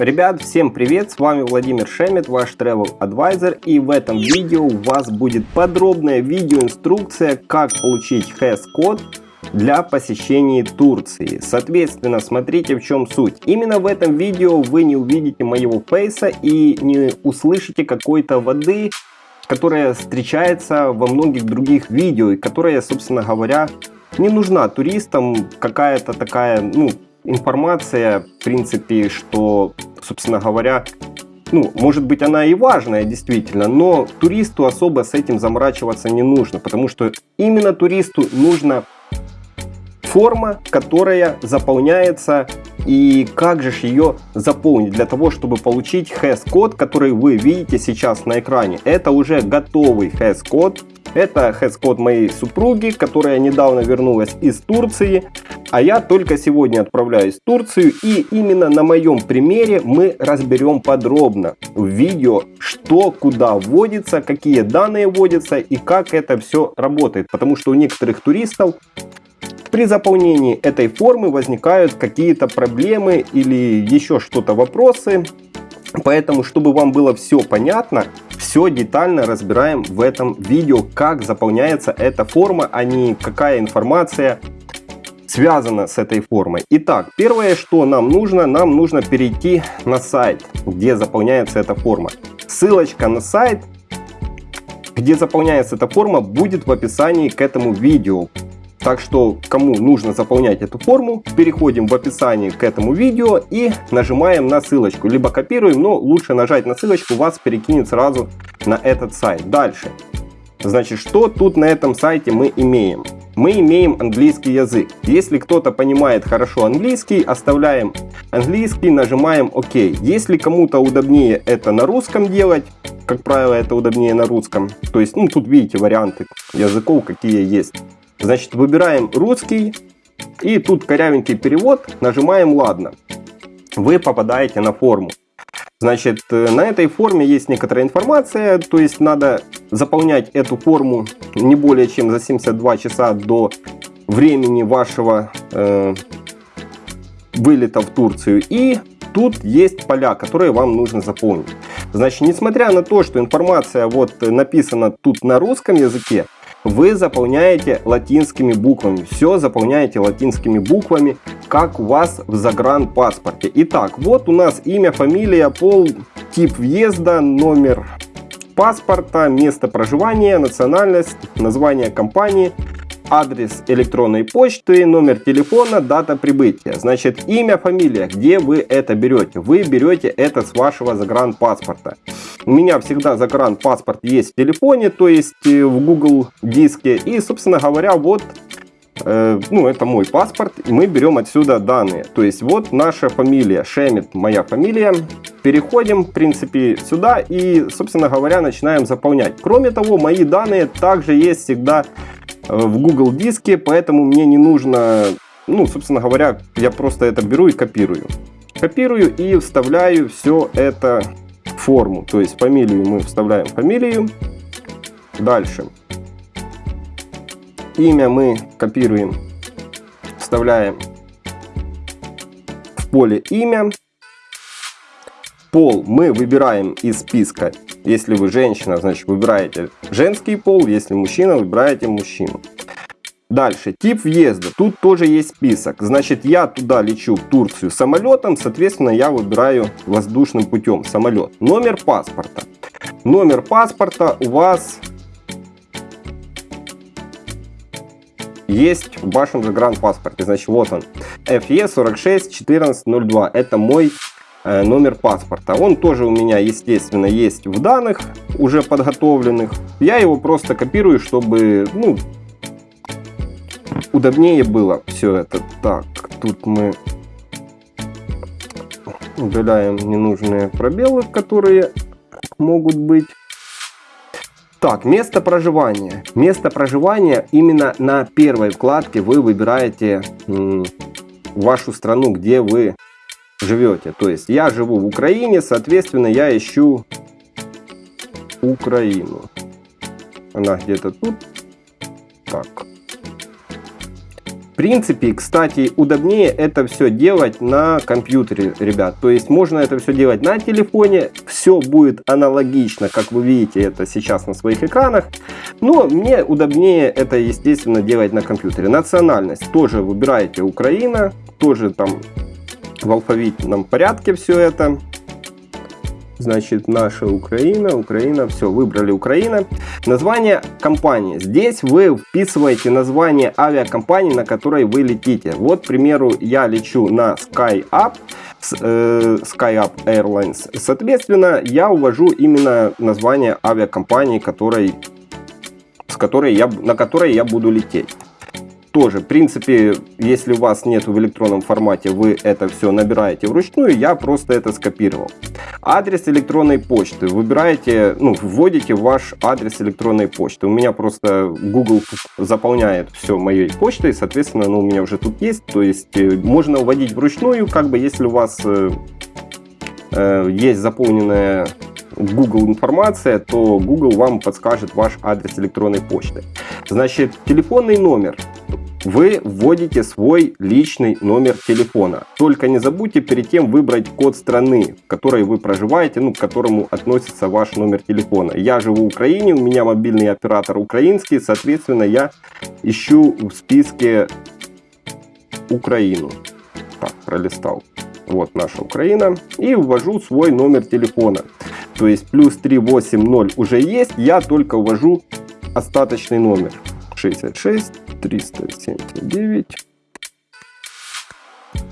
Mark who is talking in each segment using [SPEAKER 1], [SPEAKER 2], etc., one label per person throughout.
[SPEAKER 1] Ребят, всем привет, с вами Владимир Шемет, ваш Travel Advisor и в этом видео у вас будет подробная видеоинструкция, как получить HES-код для посещения Турции. Соответственно, смотрите в чем суть. Именно в этом видео вы не увидите моего фейса и не услышите какой-то воды, которая встречается во многих других видео и которая, собственно говоря, не нужна туристам какая-то такая, ну, информация, в принципе, что, собственно говоря, ну, может быть, она и важная, действительно, но туристу особо с этим заморачиваться не нужно, потому что именно туристу нужна форма, которая заполняется, и как же ее заполнить для того, чтобы получить HES-код, который вы видите сейчас на экране. Это уже готовый HES-код, это хэс-код моей супруги, которая недавно вернулась из Турции, а я только сегодня отправляюсь в Турцию. И именно на моем примере мы разберем подробно в видео, что куда вводится, какие данные вводятся и как это все работает. Потому что у некоторых туристов при заполнении этой формы возникают какие-то проблемы или еще что-то вопросы. Поэтому, чтобы вам было все понятно, все детально разбираем в этом видео, как заполняется эта форма, а не какая информация связана с этой формой. Итак, первое, что нам нужно, нам нужно перейти на сайт, где заполняется эта форма. Ссылочка на сайт, где заполняется эта форма, будет в описании к этому видео. Так что, кому нужно заполнять эту форму, переходим в описании к этому видео и нажимаем на ссылочку. Либо копируем, но лучше нажать на ссылочку, вас перекинет сразу на этот сайт. Дальше. Значит, что тут на этом сайте мы имеем? Мы имеем английский язык. Если кто-то понимает хорошо английский, оставляем английский, нажимаем ОК. Если кому-то удобнее это на русском делать, как правило, это удобнее на русском. То есть, ну, тут видите варианты языков, какие есть. Значит, выбираем русский. И тут корявенький перевод. Нажимаем «Ладно». Вы попадаете на форму. Значит, э, на этой форме есть некоторая информация, то есть надо заполнять эту форму не более чем за 72 часа до времени вашего э, вылета в Турцию. И тут есть поля, которые вам нужно заполнить. Значит, несмотря на то, что информация вот написана тут на русском языке, вы заполняете латинскими буквами. Все заполняете латинскими буквами, как у вас в загранпаспорте. Итак, вот у нас имя, фамилия, пол, тип въезда, номер паспорта, место проживания, национальность, название компании, адрес электронной почты, номер телефона, дата прибытия. Значит, имя, фамилия, где вы это берете? Вы берете это с вашего загранпаспорта. У меня всегда загранпаспорт есть в телефоне, то есть э, в Google диске. И, собственно говоря, вот э, ну, это мой паспорт, и мы берем отсюда данные. То есть вот наша фамилия, Шемит, моя фамилия. Переходим, в принципе, сюда и, собственно говоря, начинаем заполнять. Кроме того, мои данные также есть всегда в Google диске, поэтому мне не нужно, ну, собственно говоря, я просто это беру и копирую. Копирую и вставляю все это в форму. То есть фамилию мы вставляем фамилию. Дальше. Имя мы копируем, вставляем в поле имя. Пол мы выбираем из списка если вы женщина, значит выбираете женский пол, если мужчина, выбираете мужчину. Дальше, тип въезда. Тут тоже есть список. Значит, я туда лечу в Турцию самолетом, соответственно, я выбираю воздушным путем самолет. Номер паспорта. Номер паспорта у вас есть в вашем загранпаспорте. Значит, вот он. FE 46 1402. Это мой номер паспорта. Он тоже у меня, естественно, есть в данных уже подготовленных. Я его просто копирую, чтобы ну, удобнее было все это. Так, тут мы удаляем ненужные пробелы, которые могут быть. Так, место проживания. Место проживания именно на первой вкладке вы выбираете вашу страну, где вы живете. То есть я живу в Украине, соответственно, я ищу Украину. Она где-то тут. Так. принципе, кстати, удобнее это все делать на компьютере, ребят. То есть можно это все делать на телефоне. Все будет аналогично, как вы видите это сейчас на своих экранах. Но мне удобнее это, естественно, делать на компьютере. Национальность тоже выбираете Украина. Тоже там в алфавитном порядке все это. Значит, наша Украина, Украина, все, выбрали Украина. Название компании. Здесь вы вписываете название авиакомпании, на которой вы летите. Вот, к примеру, я лечу на SkyUp, э, SkyUp Airlines. Соответственно, я увожу именно название авиакомпании, которой, с которой я, на которой я буду лететь тоже, в принципе, если у вас нет в электронном формате, вы это все набираете вручную, я просто это скопировал. Адрес электронной почты. Выбираете, ну, вводите ваш адрес электронной почты. У меня просто Google заполняет все моей почтой, соответственно, ну, у меня уже тут есть. То есть э, можно вводить вручную, как бы, если у вас э, есть заполненная Google информация, то Google вам подскажет ваш адрес электронной почты. Значит, телефонный номер вы вводите свой личный номер телефона. Только не забудьте перед тем выбрать код страны, в которой вы проживаете, ну, к которому относится ваш номер телефона. Я живу в Украине, у меня мобильный оператор украинский, соответственно, я ищу в списке Украину. Так, пролистал. Вот наша Украина. И ввожу свой номер телефона. То есть плюс 380 уже есть, я только ввожу остаточный номер. 66 379.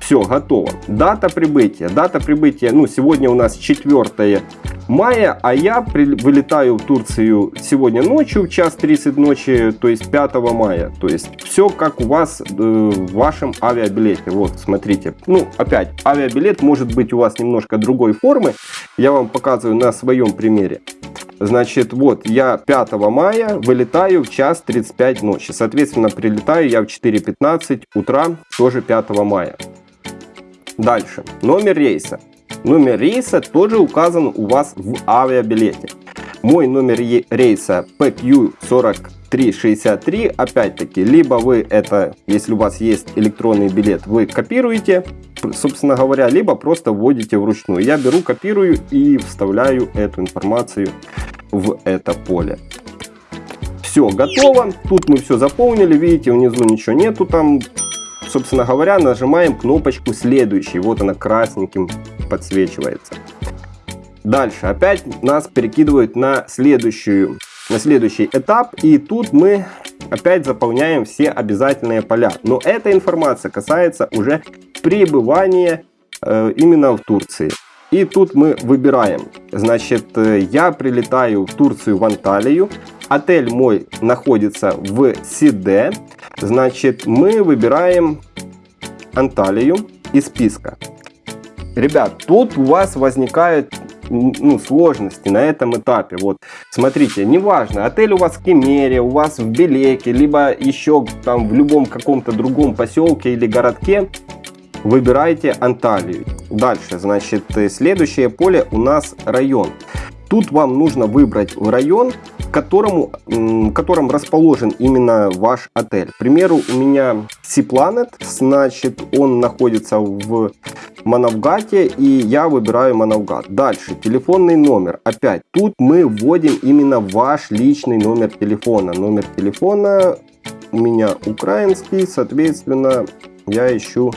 [SPEAKER 1] Все, готово. Дата прибытия. Дата прибытия, ну, сегодня у нас 4 мая, а я при, вылетаю в Турцию сегодня ночью, в час 30 ночи, то есть 5 мая. То есть все как у вас э, в вашем авиабилете. Вот, смотрите. Ну, опять, авиабилет может быть у вас немножко другой формы. Я вам показываю на своем примере. Значит, вот я 5 мая вылетаю в час 35 ночи. Соответственно, прилетаю я в 4.15 утра, тоже 5 мая. Дальше. Номер рейса. Номер рейса тоже указан у вас в авиабилете. Мой номер рейса PQ4363. Опять-таки, либо вы это, если у вас есть электронный билет, вы копируете, собственно говоря, либо просто вводите вручную. Я беру, копирую и вставляю эту информацию в это поле. Все, готово. Тут мы все заполнили. Видите, внизу ничего нету там. Собственно говоря, нажимаем кнопочку следующий. Вот она красненьким подсвечивается. Дальше опять нас перекидывают на, следующую, на следующий этап. И тут мы опять заполняем все обязательные поля. Но эта информация касается уже пребывания э, именно в Турции. И тут мы выбираем. Значит, э, я прилетаю в Турцию, в Анталию. Отель мой находится в Сиде. Значит, мы выбираем Анталию из списка. Ребят, тут у вас возникают ну, сложности на этом этапе. Вот, смотрите, неважно, отель у вас в Кемере, у вас в Белеке, либо еще там в любом каком-то другом поселке или городке, выбирайте Анталию. Дальше, значит, следующее поле у нас район. Тут вам нужно выбрать район, которому, в котором расположен именно ваш отель. К примеру, у меня Planet, значит, он находится в Манавгате, и я выбираю Манавгат. Дальше, телефонный номер. Опять, тут мы вводим именно ваш личный номер телефона. Номер телефона у меня украинский, соответственно, я ищу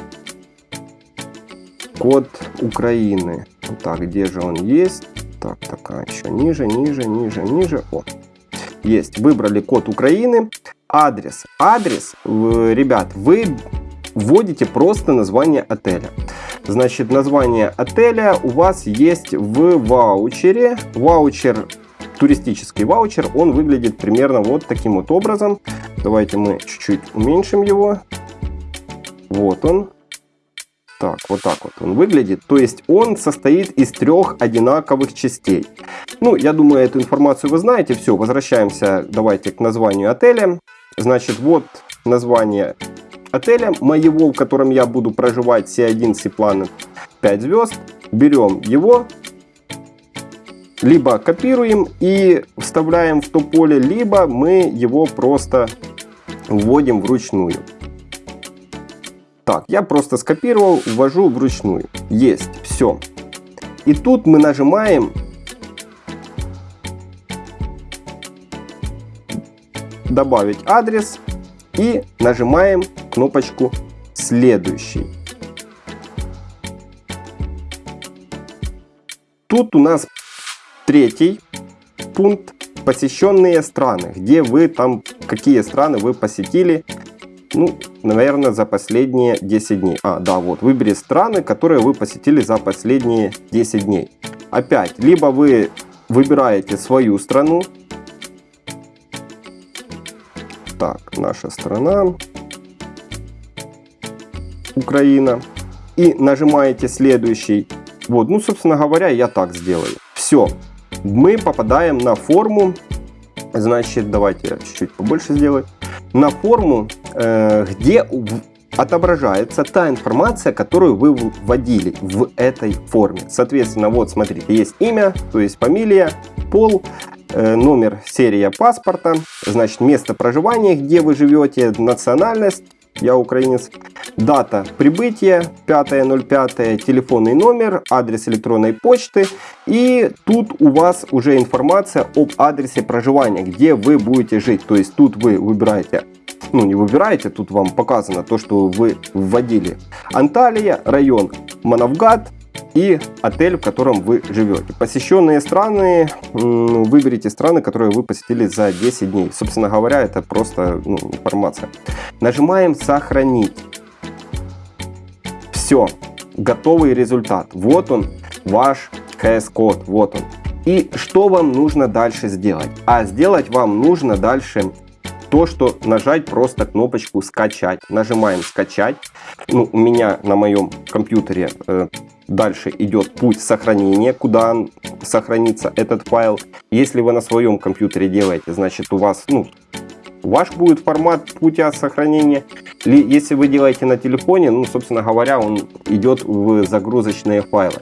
[SPEAKER 1] код Украины. Так, где же он есть? Так, такая еще ниже, ниже, ниже, ниже. О, есть. Выбрали код Украины. Адрес. Адрес, ребят, вы вводите просто название отеля. Значит, название отеля у вас есть в ваучере. Ваучер, туристический ваучер, он выглядит примерно вот таким вот образом. Давайте мы чуть-чуть уменьшим его. Вот он. Так, вот так вот он выглядит. То есть он состоит из трех одинаковых частей. Ну, я думаю, эту информацию вы знаете. Все, возвращаемся, давайте к названию отеля. Значит, вот название отеля моего, в котором я буду проживать C1 Sea Planet 5 звезд. Берем его, либо копируем и вставляем в то поле, либо мы его просто вводим вручную. Так, я просто скопировал, ввожу вручную. Есть, все. И тут мы нажимаем добавить адрес и нажимаем кнопочку следующий. Тут у нас третий пункт посещенные страны, где вы там, какие страны вы посетили, ну, наверное, за последние 10 дней. А, да, вот, выбери страны, которые вы посетили за последние 10 дней. Опять, либо вы выбираете свою страну. Так, наша страна. Украина. И нажимаете следующий. Вот, ну, собственно говоря, я так сделаю. Все, мы попадаем на форму. Значит, давайте чуть-чуть побольше сделаю. На форму, э, где отображается та информация, которую вы вводили в этой форме. Соответственно, вот смотрите, есть имя, то есть фамилия, пол, э, номер, серия паспорта, значит место проживания, где вы живете, национальность, я украинец, дата прибытия 5.05, телефонный номер, адрес электронной почты и тут у вас уже информация об адресе проживания, где вы будете жить. То есть тут вы выбираете ну не выбираете, тут вам показано то, что вы вводили. Анталия, район Манавгат, и отель, в котором вы живете. Посещенные страны, выберите страны, которые вы посетили за 10 дней. Собственно говоря, это просто ну, информация. Нажимаем «Сохранить». Все, готовый результат. Вот он, ваш CS-код, вот он. И что вам нужно дальше сделать? А сделать вам нужно дальше то, что нажать просто кнопочку «Скачать». Нажимаем «Скачать». Ну, у меня на моем компьютере э, Дальше идет путь сохранения, куда сохранится этот файл. Если вы на своем компьютере делаете, значит у вас, ну, ваш будет формат путя сохранения. Если вы делаете на телефоне, ну, собственно говоря, он идет в загрузочные файлы.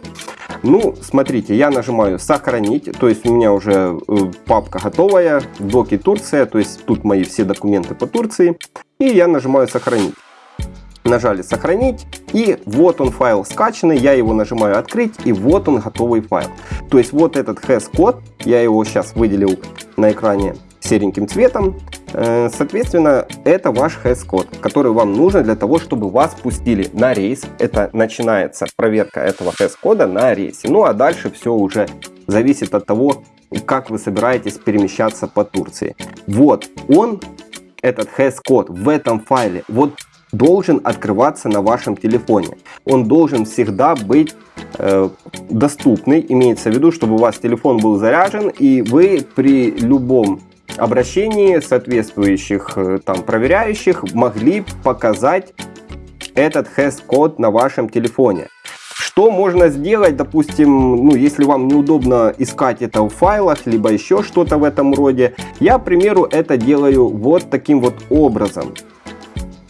[SPEAKER 1] Ну, смотрите, я нажимаю сохранить, то есть у меня уже э, папка готовая, доки Турция, то есть тут мои все документы по Турции. И я нажимаю сохранить нажали сохранить и вот он файл скачанный, я его нажимаю открыть и вот он готовый файл. То есть вот этот has-код, я его сейчас выделил на экране сереньким цветом, э, соответственно это ваш has-код, который вам нужен для того, чтобы вас пустили на рейс. Это начинается проверка этого has-кода на рейсе. Ну а дальше все уже зависит от того, как вы собираетесь перемещаться по Турции. Вот он, этот has-код в этом файле. Вот должен открываться на вашем телефоне. Он должен всегда быть э, доступный, имеется в виду, чтобы у вас телефон был заряжен и вы при любом обращении соответствующих э, там проверяющих могли показать этот has-код на вашем телефоне. Что можно сделать, допустим, ну, если вам неудобно искать это в файлах, либо еще что-то в этом роде. Я, к примеру, это делаю вот таким вот образом.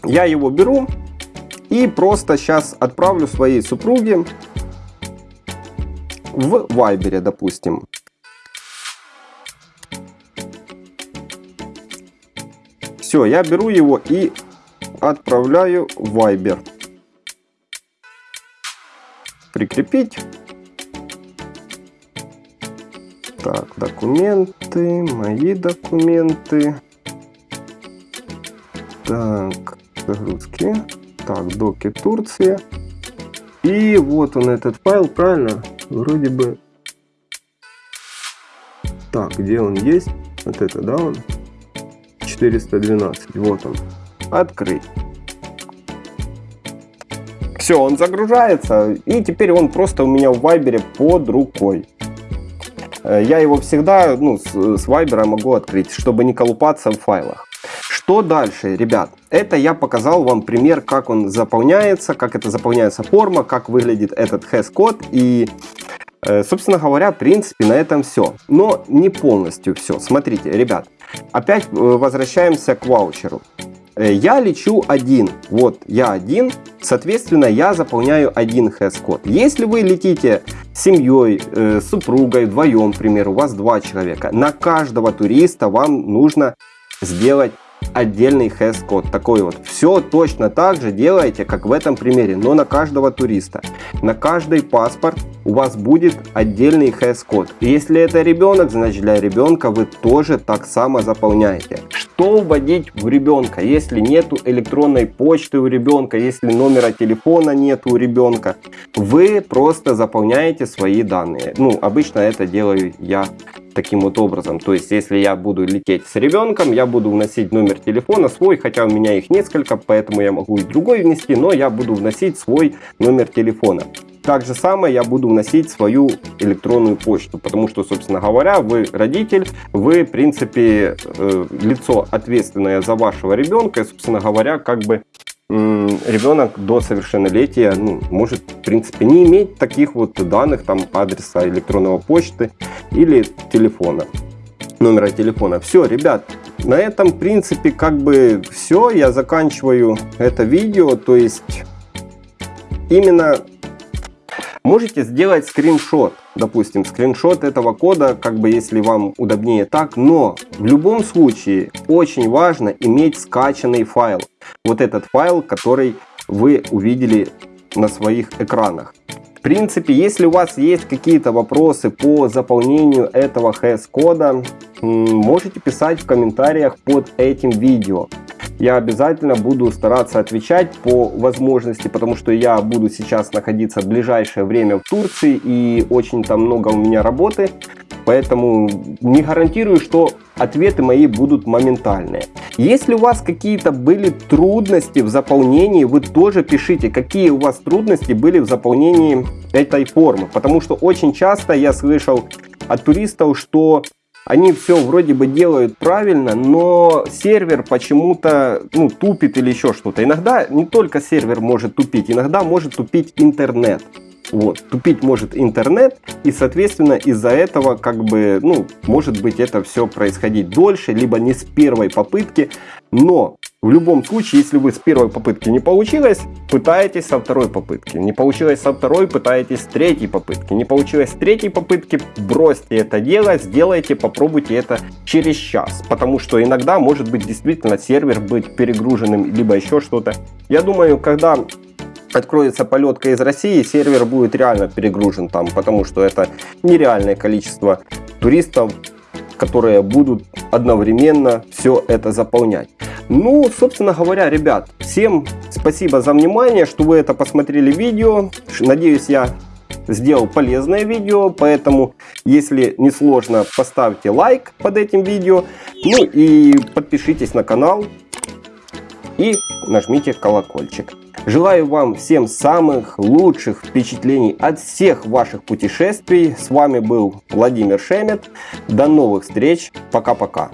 [SPEAKER 1] Я его беру и просто сейчас отправлю своей супруге в Вайбере, допустим. Все, я беру его и отправляю в Вайбер. Прикрепить. Так, документы, мои документы. Так, загрузки. Так, доки Турция. И вот он этот файл, правильно? Вроде бы... Так, где он есть? Вот это, да, он? 412, вот он. Открыть. Все, он загружается, и теперь он просто у меня в Вайбере под рукой. Э, я его всегда ну, с Вайбера могу открыть, чтобы не колупаться в файлах. Что дальше, ребят? Это я показал вам пример, как он заполняется, как это заполняется форма, как выглядит этот has-код. И, э, собственно говоря, в принципе, на этом все. Но не полностью все. Смотрите, ребят, опять э, возвращаемся к ваучеру. Э, я лечу один, вот я один, соответственно я заполняю один has-код. Если вы летите с семьей, э, супругой, вдвоем, к примеру, у вас два человека, на каждого туриста вам нужно сделать отдельный хэс-код. Такой вот. Все точно так же делаете, как в этом примере, но на каждого туриста. На каждый паспорт у вас будет отдельный хэс-код. Если это ребенок, значит для ребенка вы тоже так само заполняете. Что вводить в ребенка, если нету электронной почты у ребенка, если номера телефона нет у ребенка? Вы просто заполняете свои данные. Ну, обычно это делаю я таким вот образом. То есть, если я буду лететь с ребенком, я буду вносить номер телефона свой, хотя у меня их несколько, поэтому я могу и другой внести, но я буду вносить свой номер телефона. Так же самое я буду вносить свою электронную почту, потому что, собственно говоря, вы родитель, вы, в принципе, э, лицо ответственное за вашего ребенка, и, собственно говоря, как бы ребенок до совершеннолетия ну, может, в принципе, не иметь таких вот данных, там, адреса электронного почты или телефона, номера телефона. Все, ребят, на этом, в принципе, как бы все. Я заканчиваю это видео. То есть, именно можете сделать скриншот. Допустим, скриншот этого кода, как бы если вам удобнее так. Но в любом случае очень важно иметь скачанный файл. Вот этот файл, который вы увидели на своих экранах. В принципе, если у вас есть какие-то вопросы по заполнению этого HS-кода, можете писать в комментариях под этим видео. Я обязательно буду стараться отвечать по возможности, потому что я буду сейчас находиться в ближайшее время в Турции и очень там много у меня работы. Поэтому не гарантирую, что ответы мои будут моментальные. Если у вас какие-то были трудности в заполнении, вы тоже пишите, какие у вас трудности были в заполнении этой формы. Потому что очень часто я слышал от туристов, что они все вроде бы делают правильно, но сервер почему-то ну, тупит или еще что-то. Иногда не только сервер может тупить, иногда может тупить интернет. Вот, тупить может интернет, и, соответственно, из-за этого, как бы, ну, может быть, это все происходить дольше, либо не с первой попытки, но в любом случае, если вы с первой попытки не получилось, пытаетесь со второй попытки. Не получилось со второй, пытаетесь с третьей попытки. Не получилось с третьей попытки, бросьте это дело, сделайте, попробуйте это через час. Потому что иногда может быть действительно сервер быть перегруженным, либо еще что-то. Я думаю, когда откроется полетка из России, сервер будет реально перегружен там, потому что это нереальное количество туристов, которые будут одновременно все это заполнять. Ну, собственно говоря, ребят, всем спасибо за внимание, что вы это посмотрели видео. Надеюсь, я сделал полезное видео, поэтому, если не сложно, поставьте лайк под этим видео. Ну и подпишитесь на канал и нажмите колокольчик. Желаю вам всем самых лучших впечатлений от всех ваших путешествий. С вами был Владимир Шемет. До новых встреч. Пока-пока.